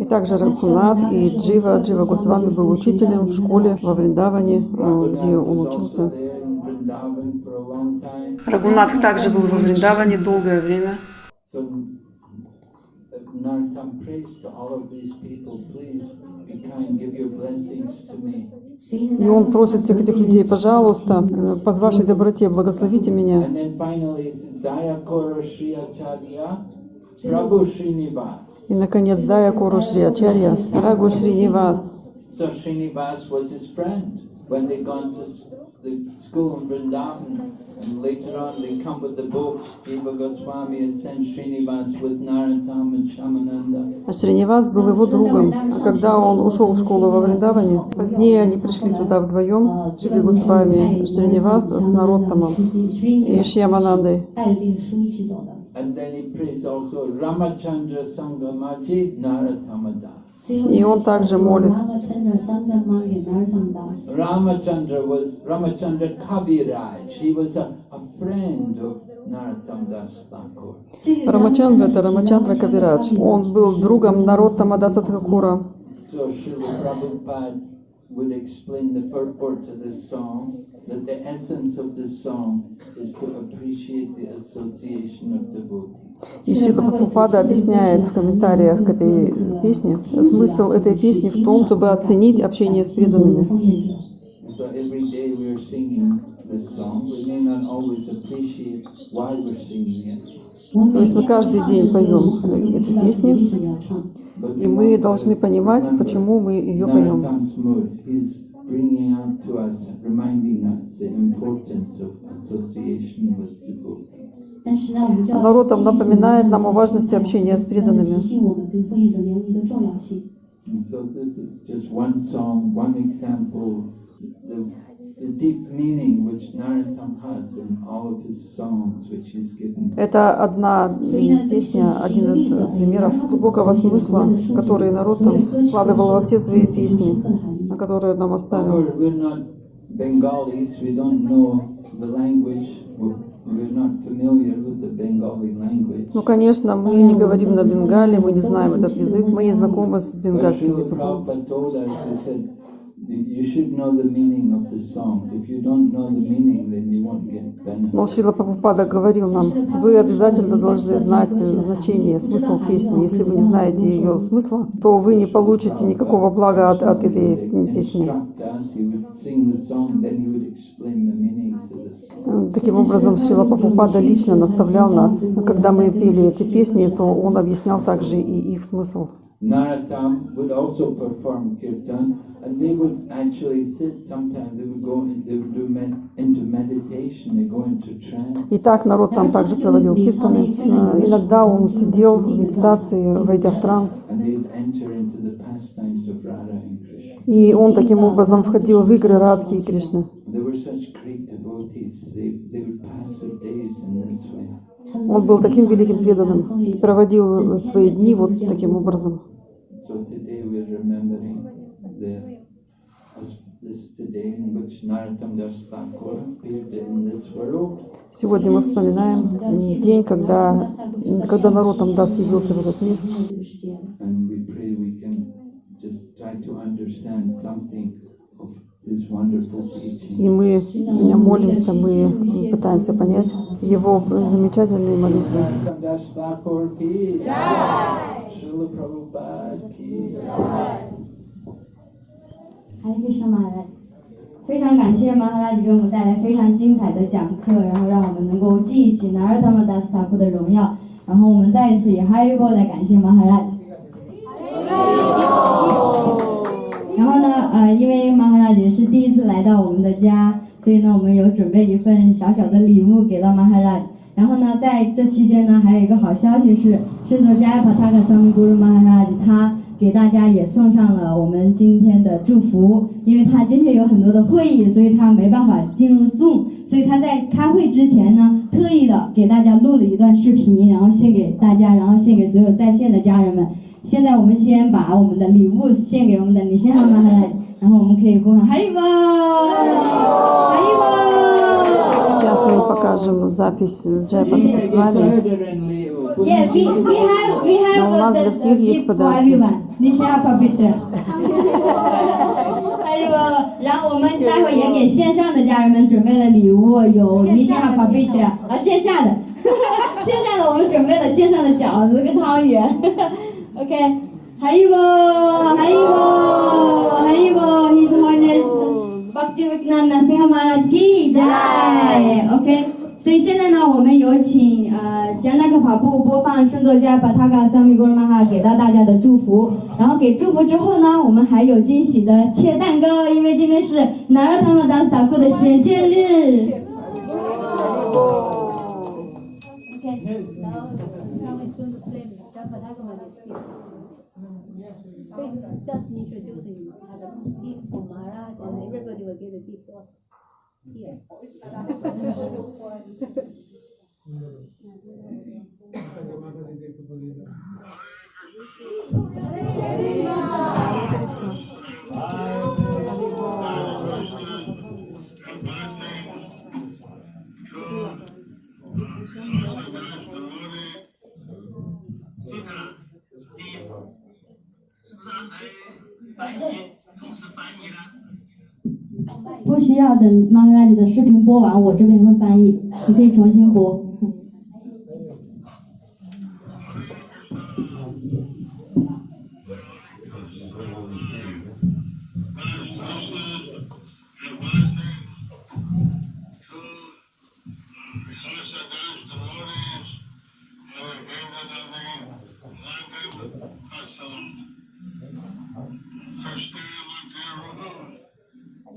И также Рагунат и Джива. Джива Госвами был учителем в школе во Вриндаване, э, где он учился. Рагунатх также был во Вриндаване долгое время. И он просит всех этих людей, пожалуйста, э, по вашей доброте, благословите меня. И, наконец, Дая Кору Шри Ачарья, Рагу Шринивас. So the school in Vrindavan, and later on they come with the books. Jiva Goswami had sent Srinivas with Narottam and Shamananda. А Шринивас был его другом. А когда он ушел в школу во Вриндаване, позднее они пришли туда вдвоем, Дживи Госвами, Шринивас с Нароттамом и Шьяманандой. And then he prays also Ramachandra Sangamachi Narattamada. И он также молит. Рамачандра это Рамачандра Кавирадж. Он был другом народа Даса Такура will explain the purport of this song, that the essence of this song is to appreciate the association of devotees. И Шрила Прабхупада объясняет в комментариях к этой песне, смысл этой песни в том, чтобы оценить общение с преданными. So every day we are singing this song. We may not always appreciate why we're singing it. То есть мы каждый день поем эту песню. И мы должны понимать, почему мы ее поем. Народ там напоминает нам о важности общения с преданными. So this is just one song, one example, the deep meaning which Narottam has in all of his songs which he's given. Это одна песня, один из примеров глубокого смысла, который народ там вкладывал во все свои песни, которые он нам оставил. Ну, конечно, мы не говорим на бенгале, мы не знаем этот язык, мы не знакомы с бенгальским языком. Но Шила Прабхупада говорил нам, вы обязательно должны знать значение, смысл песни. Если вы не знаете ее смысла, то вы не получите никакого блага от, от этой песни. Таким образом, Шила Прабхупада лично наставлял нас. Когда мы пели эти песни, то он объяснял также и их смысл. Narottam would also perform kirtan, and they would actually sit sometimes, they would go, in, they would do med, into meditation, they go into trance. И так народ там также проводил киртаны. Э, Иногда он сидел в медитации, войдя в транс. And they'd enter into the pastimes of Radha and Krishna. И он таким образом входил в игры Радхи и Кришны. Он был таким великим преданным и проводил свои дни вот таким образом. So today we're remembering the this today in which Narottam Das Thakur appeared in this world. Сегодня мы вспоминаем день, когда, когда народ нам даст явился в этот мир. И мы молимся, мы пытаемся понять его замечательные молитвы. Jai! Jai! 非常感谢马哈拉吉给我们带来非常精彩的讲课，然后让我们能够记忆起南尔塔玛达斯塔库的荣耀。然后我们再一次以哈利波来感谢马哈拉吉。然后呢，呃，因为马哈拉吉是第一次来到我们的家，所以呢，我们有准备一份小小的礼物给到马哈拉吉。然后呢，在这期间呢，还有一个好消息是，圣座加帕塔克桑米古鲁 Maharaj 他给大家也送上了我们今天的祝福，因为他今天有很多的会议，所以他没办法进入 Zoom，所以他在开会之前呢，特意的给大家录了一段视频，然后献给大家，然后献给所有在线的家人们。现在我们先把我们的礼物献给我们的女先生们，然后我们可以呼喊哈利波，哈利波。 Сейчас мы покажем запись Джайпа Такасвами. yes we we have we have a good successful everyone listen apple piece 还有然后我们待会也给线上的家人们准备了礼物有 listen apple piece 啊线下的线下的我们准备了线上的饺子跟汤圆 okay hello hello hello hello hello he's hornets fuck you with nana say how much i'm gaining tonight okay 所以现在呢，我们有请呃加纳克跑步播放圣作家巴塔嘎桑米古尔玛哈给到大家的祝福。然后给祝福之后呢，我们还有惊喜的切蛋糕，因为今天是南尔他们达斯塔库的显现日。Just introducing as a gift from Maharaj and everybody will get a gift also. Sudah, kita akan. 不需要等玛哈拉吉的视频播完，我这边会翻译，你可以重新播。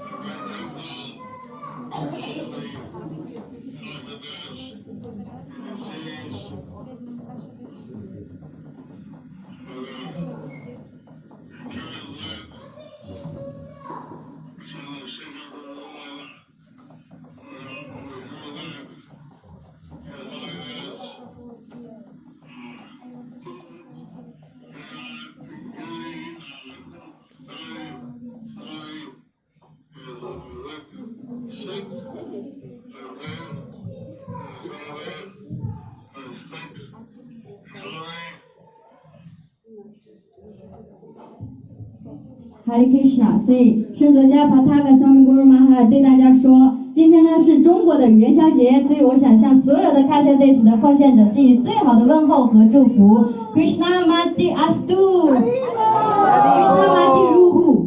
哈利 Krishna，所以圣作家帕塔格萨米古鲁玛哈对大家说，今天呢是中国的元宵节，所以我想向所有的喀什地区的奉献者致以最好的问候和祝福。Krishna Mati Astu，Krishna Mati Ruhu。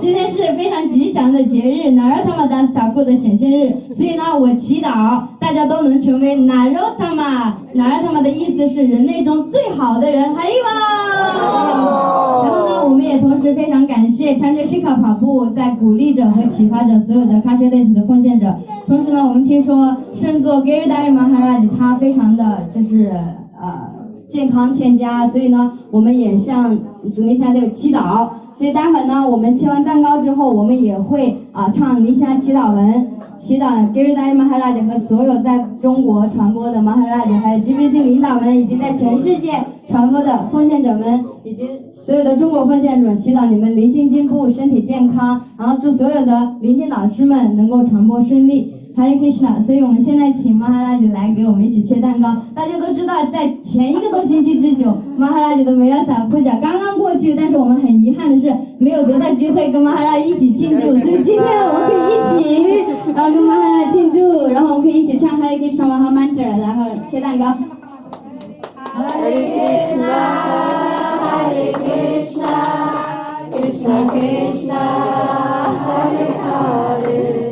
今天是非常吉祥的节日 Narottama Das Thakur 的显现日，所以呢，我祈祷大家都能成为 Narottama。Narottama 的意思是人类中最好的人，哈利哇！然后呢，我们也同时非常感谢 Change Shika 跑步在鼓励着和启发着所有的喀什地区的奉献者。同时呢，我们听说圣座 Giridhari Maharaj 他非常的就是呃健康欠佳，所以呢，我们也向主尼夏队祈祷。所以待会儿呢，我们切完蛋糕之后，我们也会啊唱尼夏祈祷文，祈祷 Giri Dai Maharaj 和所有在中国传播的 Maharaj，还有 GBC 领导们，以及在全世界传播的奉献者们，以及所有的中国奉献者，祈祷你们灵性进步，身体健康，然后祝所有的灵性老师们能够传播顺利。Hare Krishna，所以我们现在请马哈拉吉来给我们一起切蛋糕。大家都知道，在前一个多星期之久，马哈拉吉的梅亚萨普甲刚刚过去，但是我们很遗憾的是没有得到机会跟马哈拉一起庆祝，所以今天我们可以一起，然后跟马哈拉庆祝，然后我们可以一起唱 Hare Krishna Maha m a n t r 然后切蛋糕。Hare Krishna, Hare Krishna, Krishna Krishna, Hare, Hare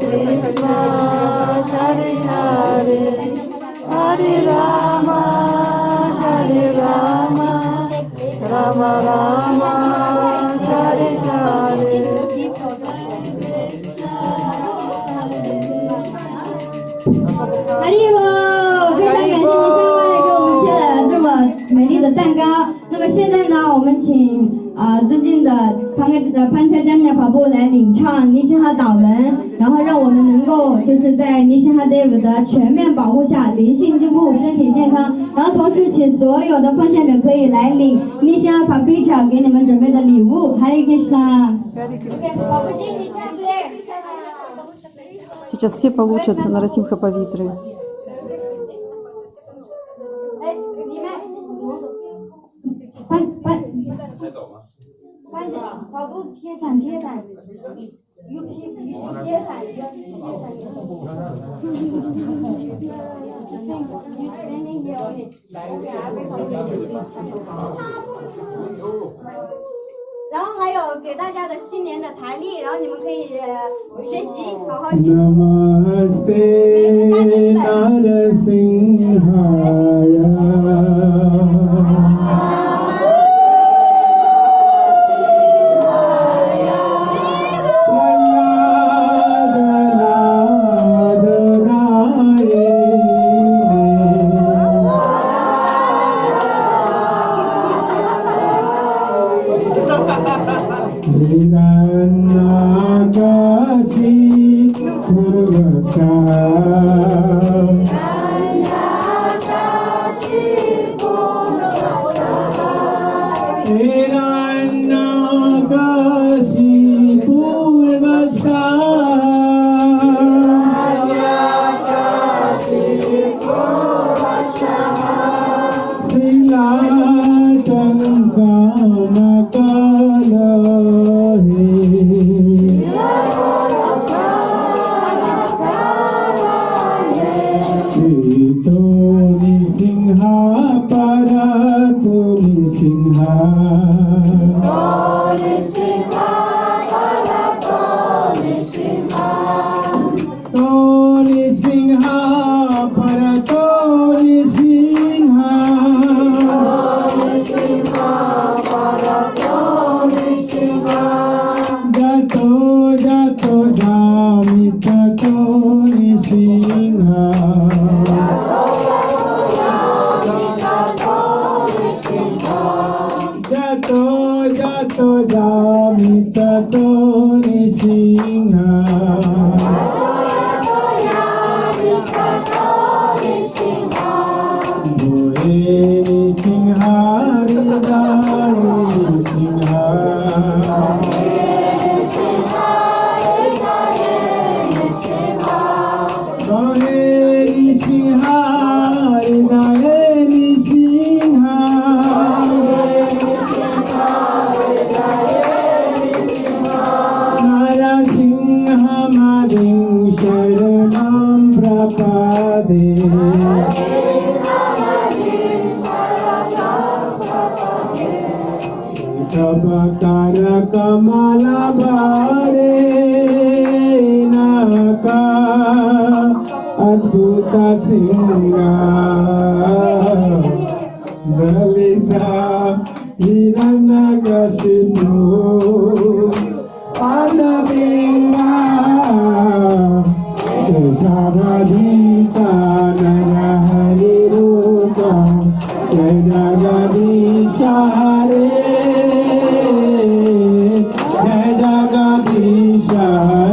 Krishna Hare Hare, Hare Rama, Hare Rama, Rama Rama, Hare Hare. 哈利波，非常感谢您上麦给我们切了这么美丽的蛋糕。那么现在呢，我们请啊、尊敬的潘潘恰加尼亚跑步来领唱尼西哈祷文，然后让我们能够就是在尼西哈 Dave 的全面保护下灵性进步、身体健康。然后同时请所有的奉献者可以来领尼西哈 Papicha 给你们准备的礼物。哈利 Krishna。跑步机，你站不对。 Сейчас все получат Нарасимха Павитры. 哎，里面，班班班长，跑 然后还有给大家的新年的台历然后你们可以学习好好学习。每个家庭一本 casa.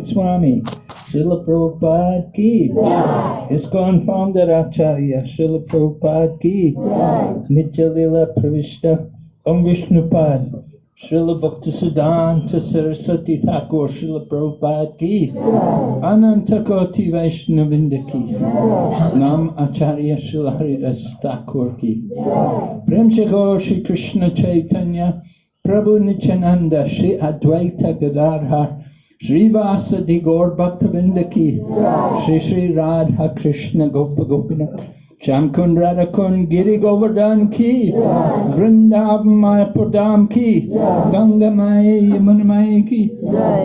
Bhaktivedanta Swami, Srila Prabhupada ki, ISKCON founder Acharya, Srila Prabhupada ki, Nitya Lila Pravishta, Om Vishnupad, Srila Bhaktisiddhanta Saraswati Thakur Srila Prabhupada ki Ananta Koti Vaishnavinda ki Nam Acharya Srila Haridas Thakur ki Prem Shri Krishna Chaitanya Prabhu Nityananda Shri Advaita Gadadhar Shrivas गौर भक्त वृंद की श्री श्री राधा कृष्ण गोप Gopinath Sham Kund Radha Kund Giri Govardhan ki Vrindavan Mayapur Dham ki Ganga Maya Yamuna Maya ki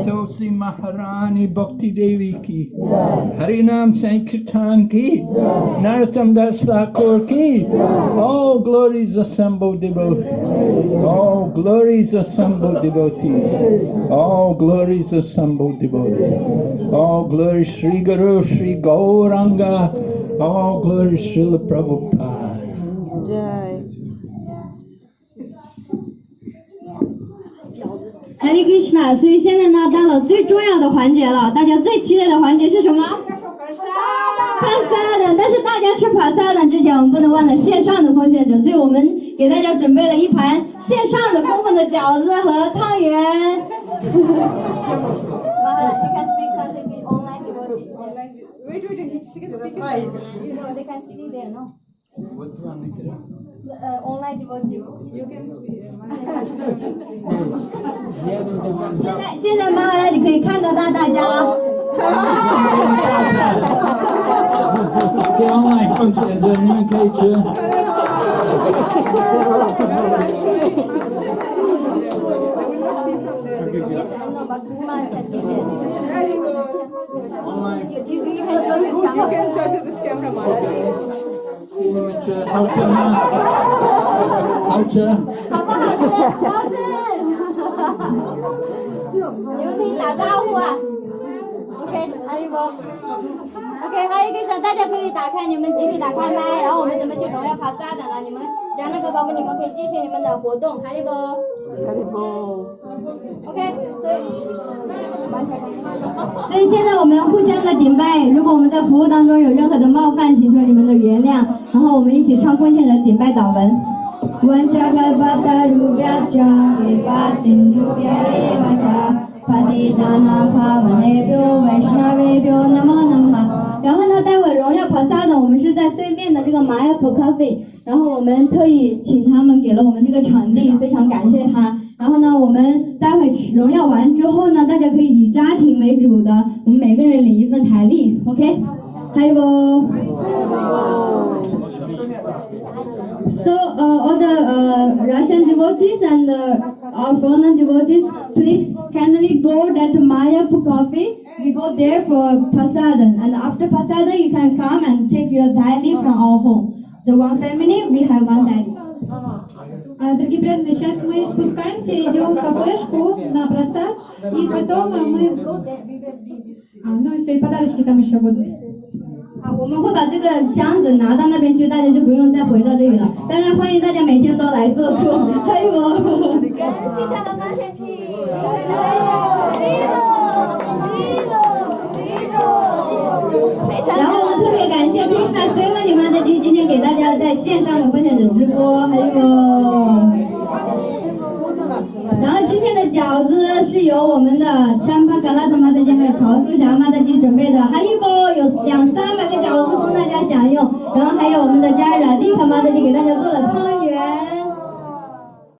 Tulsi Maharani Bhakti Devi ki Harinam Sankirtan ki Narottam Das Thakur ki All glories assembled devotees. All glories assembled devotees. All glories assembled devotees. All glories Sri Guru Sri Gauranga All glory to Srila Prabhupada. Hare Krishna，所以现在呢，到了最重要的环节了，大家最期待的环节是什么？潘萨的，潘萨的。但是大家吃潘萨的之前，我们不能忘了线上的奉献者，所以我们给大家准备了一盘线上的公公的饺子和汤圆。(laughs) (laughs) 好，开始。They can see there, no? Uh, online devotee. You can speak. 现在现在马哈拉你可以看得到大家了。 Det är online (laughs) funktion, det är nu kan jag köra. Yes, I know, but Guma can see this. 好吃吗？好吃。好不好吃？好吃。你们可以打招呼啊。OK，还有不？OK，还有一个小，大家可以打开你们集体打开麦，然后我们准备去荣耀爬山的了。你们加那个宝宝，你们可以继续你们的活动，还有不？还有不？ok 所以所以现在我们互相的顶拜如果我们在服务当中有任何的冒犯请求你们的原谅然后我们一起唱奉献的顶拜祷文然后呢待会荣耀跑萨呢我们是在对面的这个玛雅普咖啡然后我们特意请他们给了我们这个场地非常感谢他然后呢，我们待会荣耀完之后呢，大家可以以家庭为主的，我们每个人领一份台历，OK？还有不？So uh, all the uh, Russian devotees and uh, our foreign devotees, please kindly go that Maya coffee. We go there for prasadam, and after prasadam you can come and take your daily from our home. The one family we have one daily. А, Дорогие преданные, сейчас мы спускаемся, идем в кафешку на просад, и потом а, мы... А, ну и все, и подарочки там еще будут. 好，我们会把这个箱子拿到那边去，大家就不用再回到这里了。当然欢迎大家每天都来做客，还有我。感谢他的发现器，然后我们特别感谢 Krishna Seven 你们的今 给大家在线上的分享者直播，还有。然后今天的饺子是由我们的香巴嘎拉特妈的鸡还有曹淑霞妈的鸡准备的，还一包有两三百个饺子供大家享用，然后还有我们的家人丽卡妈的鸡给大家做了汤圆。